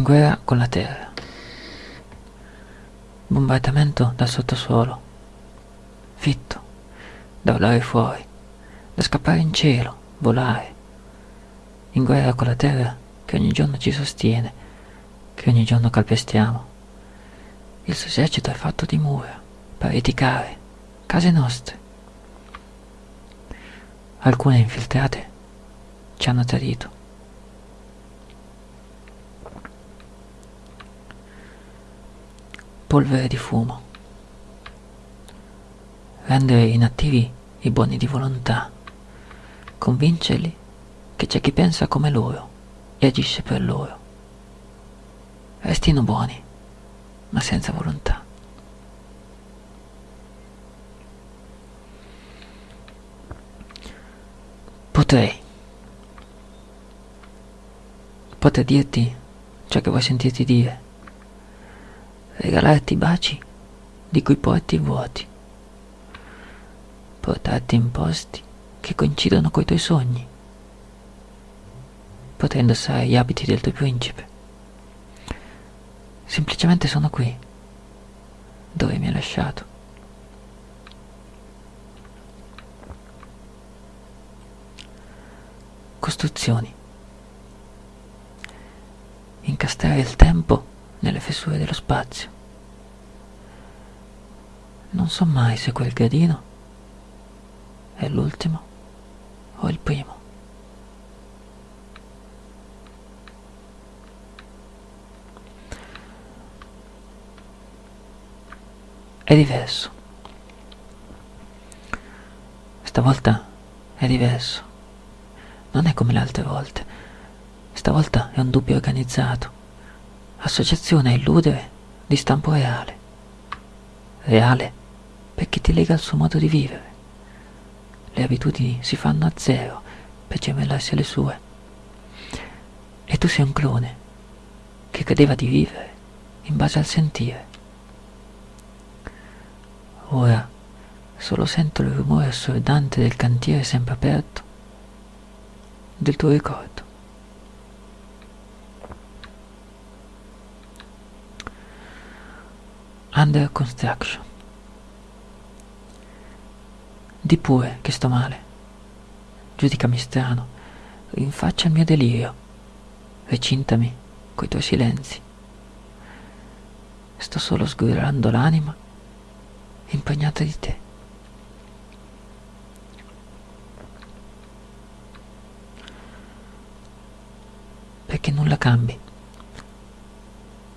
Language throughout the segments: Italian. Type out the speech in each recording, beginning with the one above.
in guerra con la terra. Bombardamento dal sottosuolo. Fitto, da volare fuori, da scappare in cielo, volare. In guerra con la terra che ogni giorno ci sostiene, che ogni giorno calpestiamo. Il suo esercito è fatto di mura, pareti care, case nostre. Alcune infiltrate ci hanno tradito. Polvere di fumo. Rendere inattivi i buoni di volontà. Convincerli che c'è chi pensa come loro e agisce per loro. Restino buoni, ma senza volontà. Potrei. Potrei dirti ciò che vuoi sentirti dire regalarti baci di cui porti vuoti, portarti in posti che coincidono coi tuoi sogni, potrei indossare gli abiti del tuo principe. Semplicemente sono qui, dove mi hai lasciato. Costruzioni. Incastrare il tempo nelle fessure dello spazio. Non so mai se quel gradino è l'ultimo o il primo. È diverso. Stavolta è diverso. Non è come le altre volte. Stavolta è un dubbio organizzato associazione a illudere di stampo reale. Reale perché ti lega al suo modo di vivere. Le abitudini si fanno a zero per gemellarsi alle sue. E tu sei un clone che credeva di vivere in base al sentire. Ora solo sento il rumore assordante del cantiere sempre aperto del tuo ricordo. Under construction. Di pure che sto male. Giudicami strano. Rinfaccia il mio delirio. Recintami coi tuoi silenzi. Sto solo sgurlando l'anima impegnata di te. Perché nulla cambi.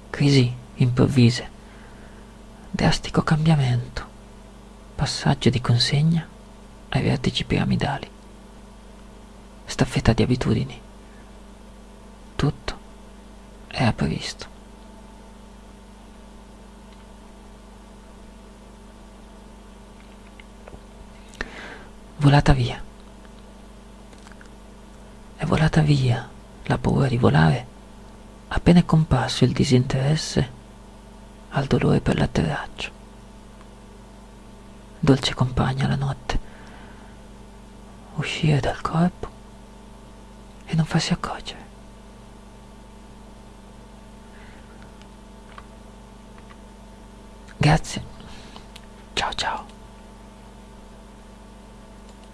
Crisi improvvise drastico cambiamento, passaggio di consegna ai vertici piramidali, staffetta di abitudini. Tutto era previsto. Volata via. È volata via la paura di volare appena è comparso il disinteresse al dolore per l'atterraggio. Dolce compagna la notte, uscire dal corpo e non farsi accorgere. Grazie